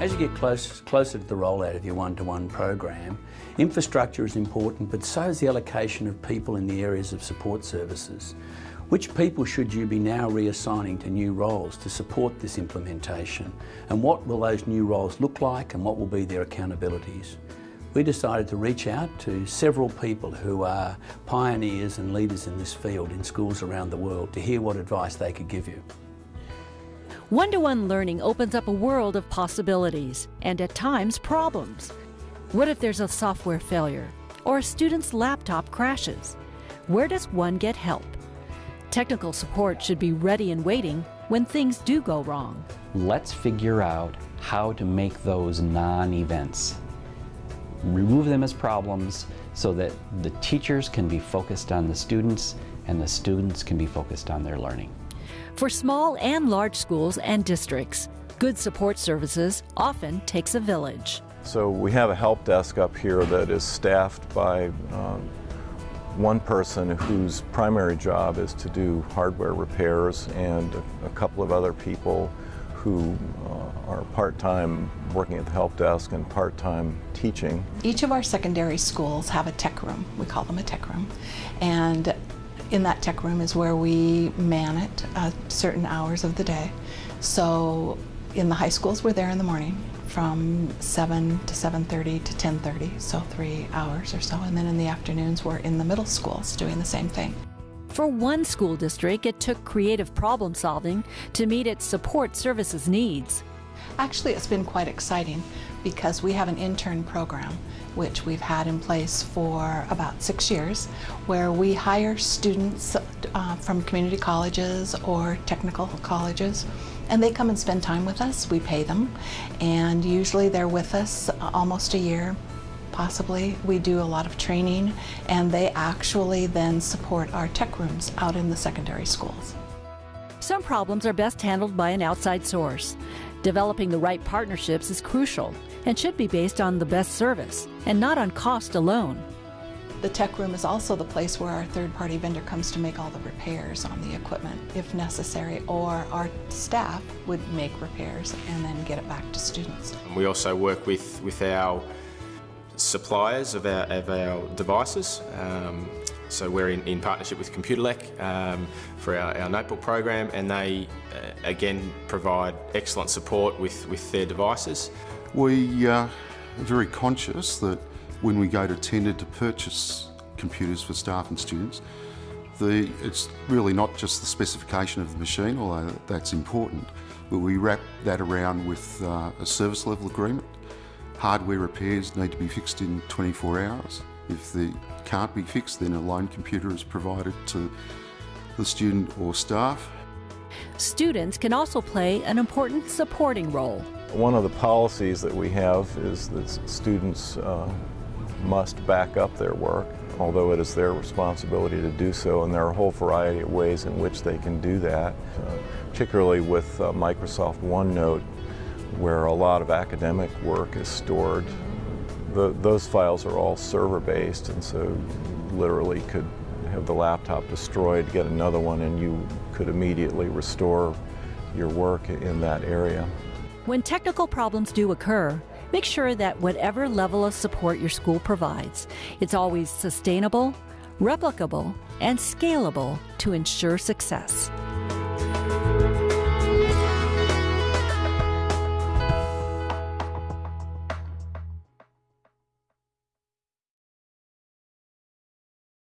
As you get close, closer to the rollout of your one-to-one program, infrastructure is important, but so is the allocation of people in the areas of support services. Which people should you be now reassigning to new roles to support this implementation? And what will those new roles look like and what will be their accountabilities? We decided to reach out to several people who are pioneers and leaders in this field in schools around the world to hear what advice they could give you. One-to-one learning opens up a world of possibilities and at times problems. What if there's a software failure or a student's laptop crashes? Where does one get help? Technical support should be ready and waiting when things do go wrong. Let's figure out how to make those non-events. Remove them as problems so that the teachers can be focused on the students and the students can be focused on their learning. For small and large schools and districts, good support services often takes a village. So we have a help desk up here that is staffed by um, one person whose primary job is to do hardware repairs and a, a couple of other people who uh, are part-time working at the help desk and part-time teaching. Each of our secondary schools have a tech room. We call them a tech room. And in that tech room is where we man it uh, certain hours of the day. So in the high schools, we're there in the morning from 7 to 7.30 to 10.30, so three hours or so. And then in the afternoons, we're in the middle schools doing the same thing. For one school district, it took creative problem solving to meet its support services needs. Actually, it's been quite exciting because we have an intern program which we've had in place for about six years, where we hire students uh, from community colleges or technical colleges, and they come and spend time with us. We pay them, and usually they're with us almost a year, possibly. We do a lot of training, and they actually then support our tech rooms out in the secondary schools. Some problems are best handled by an outside source. Developing the right partnerships is crucial and should be based on the best service and not on cost alone. The tech room is also the place where our third-party vendor comes to make all the repairs on the equipment if necessary, or our staff would make repairs and then get it back to students. We also work with, with our suppliers of our, of our devices. Um, so we're in, in partnership with Computelec um, for our, our, notebook program and they uh, again provide excellent support with, with their devices. We uh, are very conscious that when we go to tender to purchase computers for staff and students, the, it's really not just the specification of the machine, although that's important, but we wrap that around with uh, a service level agreement. Hardware repairs need to be fixed in 24 hours. If they can't be fixed, then a loan computer is provided to the student or staff. Students can also play an important supporting role. One of the policies that we have is that students uh, must back up their work, although it is their responsibility to do so, and there are a whole variety of ways in which they can do that, uh, particularly with uh, Microsoft OneNote, where a lot of academic work is stored. The, those files are all server-based, and so literally could have the laptop destroyed, get another one, and you could immediately restore your work in that area. When technical problems do occur, make sure that whatever level of support your school provides, it's always sustainable, replicable, and scalable to ensure success.